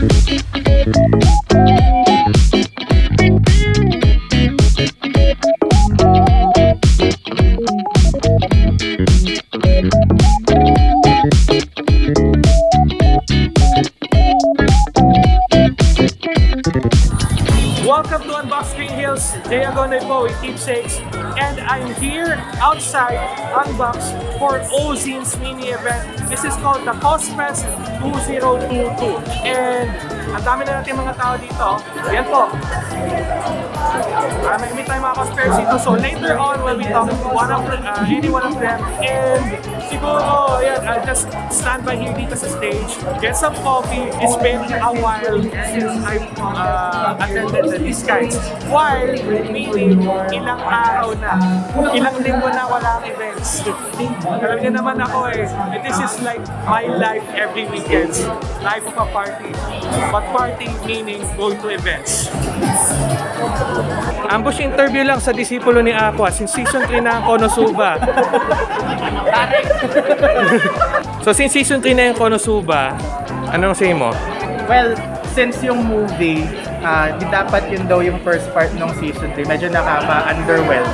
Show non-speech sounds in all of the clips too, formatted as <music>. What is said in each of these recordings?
Welcome to Unbox Green Hills. Agonoy po with Keepsakes. And I'm here outside Unbox for Ozin's mini event. This is called the Cosfest 2022. And ang dami na natin mga tao dito. Yan po. Uh, may meet tayo mga cosplayers dito. So later on, we'll be talking to one of uh, any one of them. And siguro, yan, I'll just stand by here dito sa stage, get some coffee. It's been a while since I've uh, attended these guys. While, meaning, ilang araw na, ilang linggo na walang events. Alam naman ako eh, this is like my life every weekend. Life of a party. But party meaning going to events. Ambush interview lang sa disipulo ni Aqua since season 3 na ang Konosuba. <laughs> so since season 3 na yung Konosuba, anong say mo? Well, since yung movie, ah, di dapat yun daw yung first part ng season 3, medyo nakaka-underwhelm.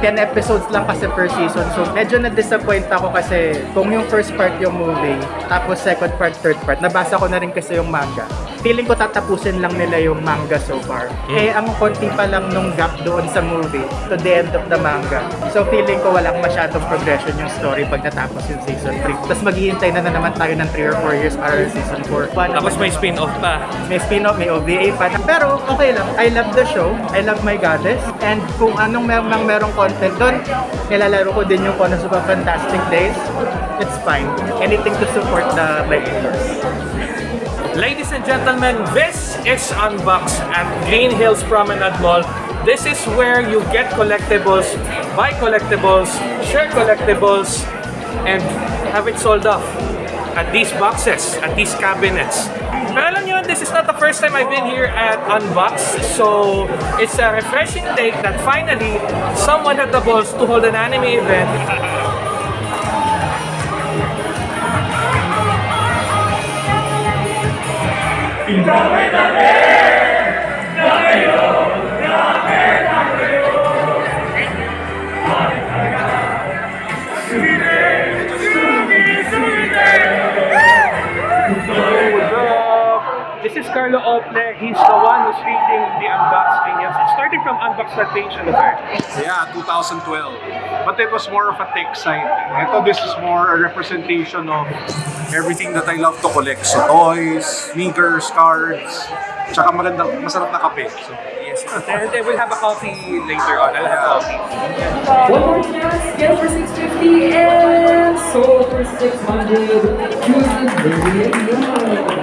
10 episodes lang kasi per season. So medyo na-disappoint ako kasi kung yung first part yung movie, tapos second part, third part, nabasa ko na rin kasi yung manga. Feeling ko tatapusin lang nila yung manga so far. Eh, ang konti pa lang nung gap doon sa movie to the end of the manga. So feeling ko walang masyadong progression yung story pag natapos yung season 3. Tapos maghihintay na, na naman tayo ng 3 or 4 years para sa season 4. Tapos may spin-off pa. May spin-off, may OVA pa. Pero okay lang. I love the show. I love my goddess. And kung anong mer mang merong content doon, nilalaro ko din yung Konosuba Fantastic Days. It's fine. Anything to support the my universe. Ladies and gentlemen, this is Unbox at Green Hills Promenade Mall. This is where you get collectibles, buy collectibles, share collectibles, and have it sold off at these boxes, at these cabinets. Pero alam nyo, this is not the first time I've been here at Unbox. So, it's a refreshing take that finally, someone had the balls to hold an anime event This Carlo Ople. He's the one who's leading the Unbox Genius. It started from Unbox that page the back. Yeah, 2012. But it was more of a tech side. Ito, this is more a representation of everything that I love to collect. So, toys, sneakers, cards, tsaka magandang, masarap na kape. So, Yes. And then we'll have a coffee later on. I'll have coffee. One more chance, get for 650 and sold for 600. Choosing Baby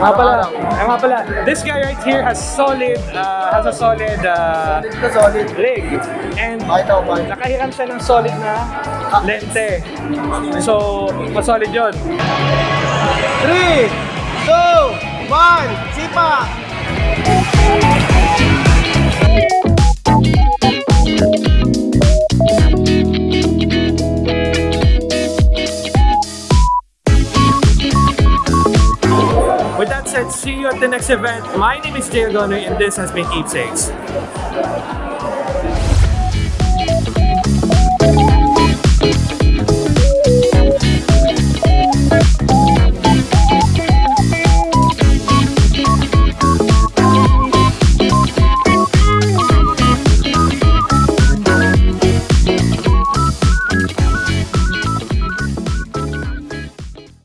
Nga pala, eh, nga pala, this guy right here has solid, uh, has a solid uh, solid. leg. And nakahiram siya ng solid na lente. So, mas solid yun. 3, 2, 1, sipa! the next event. My name is Jay Ogonu and this has been Keepsakes.